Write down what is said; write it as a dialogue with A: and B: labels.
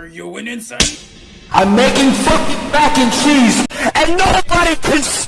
A: Are you an insane?
B: I'm making fucking mac and cheese, and nobody can see.